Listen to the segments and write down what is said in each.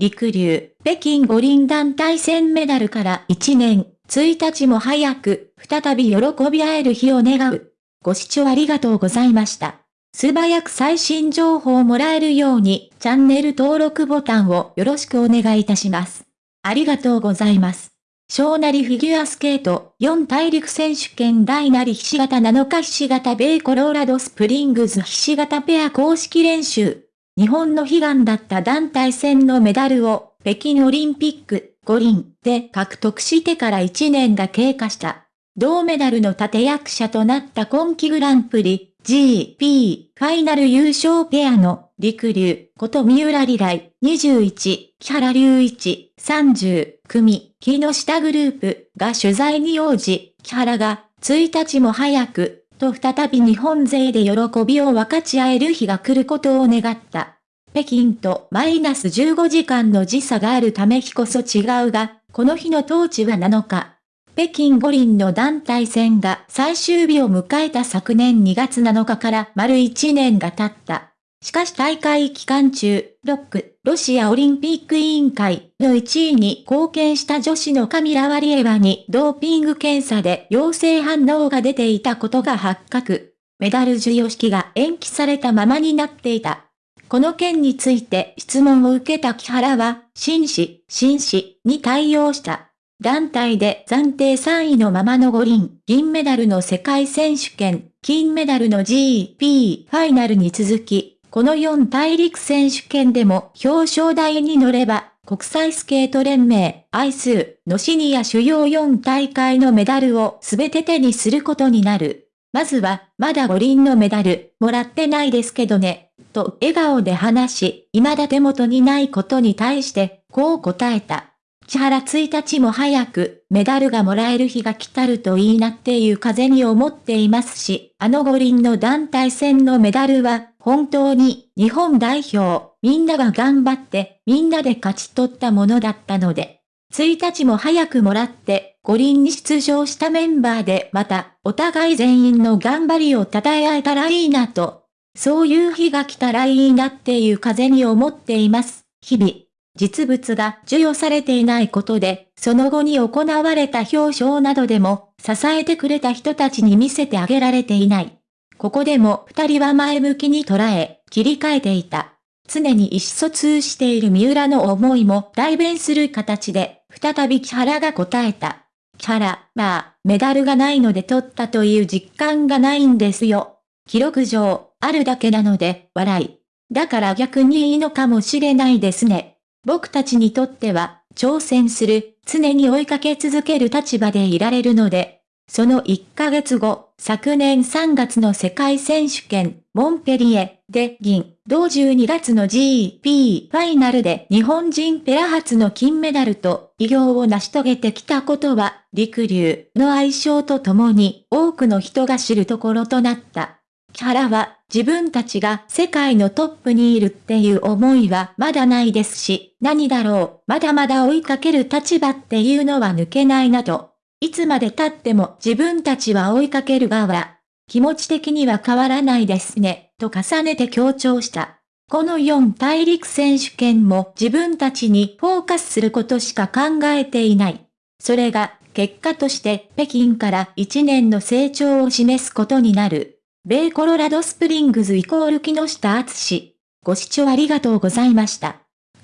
陸流、北京五輪団体戦メダルから1年、1日も早く、再び喜び合える日を願う。ご視聴ありがとうございました。素早く最新情報をもらえるように、チャンネル登録ボタンをよろしくお願いいたします。ありがとうございます。小なりフィギュアスケート4大陸選手権大なりひし形7日ひし形米コローラドスプリングズひし形ペア公式練習。日本の悲願だった団体戦のメダルを北京オリンピック五輪で獲得してから1年が経過した。銅メダルの立役者となった今季グランプリ GP ファイナル優勝ペアの陸流こと三浦里来21、木原隆一30組木下グループが取材に応じ、木原が1日も早くと再び日本勢で喜びを分かち合える日が来ることを願った。北京とマイナス15時間の時差があるため日こそ違うが、この日の統治は7日。北京五輪の団体戦が最終日を迎えた昨年2月7日から丸1年が経った。しかし大会期間中、ロック、ロシアオリンピック委員会の1位に貢献した女子のカミラ・ワリエワにドーピング検査で陽性反応が出ていたことが発覚。メダル授与式が延期されたままになっていた。この件について質問を受けた木原は、紳士、紳士に対応した。団体で暫定3位のままの五輪、銀メダルの世界選手権、金メダルの GP ファイナルに続き、この4大陸選手権でも表彰台に乗れば、国際スケート連盟、アイスのシニア主要4大会のメダルをすべて手にすることになる。まずは、まだ五輪のメダル、もらってないですけどね。と笑顔で話し、未だ手元にないことに対して、こう答えた。千原1日も早くメダルがもらえる日が来たるといいなっていう風に思っていますし、あの五輪の団体戦のメダルは本当に日本代表みんなが頑張ってみんなで勝ち取ったものだったので、1日も早くもらって五輪に出場したメンバーでまたお互い全員の頑張りを称え合えたらいいなとそういう日が来たらいいなっていう風に思っています。日々、実物が授与されていないことで、その後に行われた表彰などでも、支えてくれた人たちに見せてあげられていない。ここでも二人は前向きに捉え、切り替えていた。常に意思疎通している三浦の思いも代弁する形で、再び木原が答えた。木原、まあ、メダルがないので取ったという実感がないんですよ。記録上、あるだけなので、笑い。だから逆にいいのかもしれないですね。僕たちにとっては、挑戦する、常に追いかけ続ける立場でいられるので、その1ヶ月後、昨年3月の世界選手権、モンペリエで銀、同12月の GP ファイナルで日本人ペラ初の金メダルと偉業を成し遂げてきたことは、陸流の愛称とともに多くの人が知るところとなった。キャラは自分たちが世界のトップにいるっていう思いはまだないですし、何だろう、まだまだ追いかける立場っていうのは抜けないなと。いつまで経っても自分たちは追いかける側。気持ち的には変わらないですね、と重ねて強調した。この4大陸選手権も自分たちにフォーカスすることしか考えていない。それが結果として北京から1年の成長を示すことになる。米コロラドスプリングズイコール木下厚ご視聴ありがとうございました。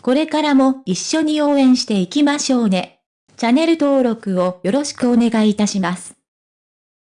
これからも一緒に応援していきましょうね。チャンネル登録をよろしくお願いいたします。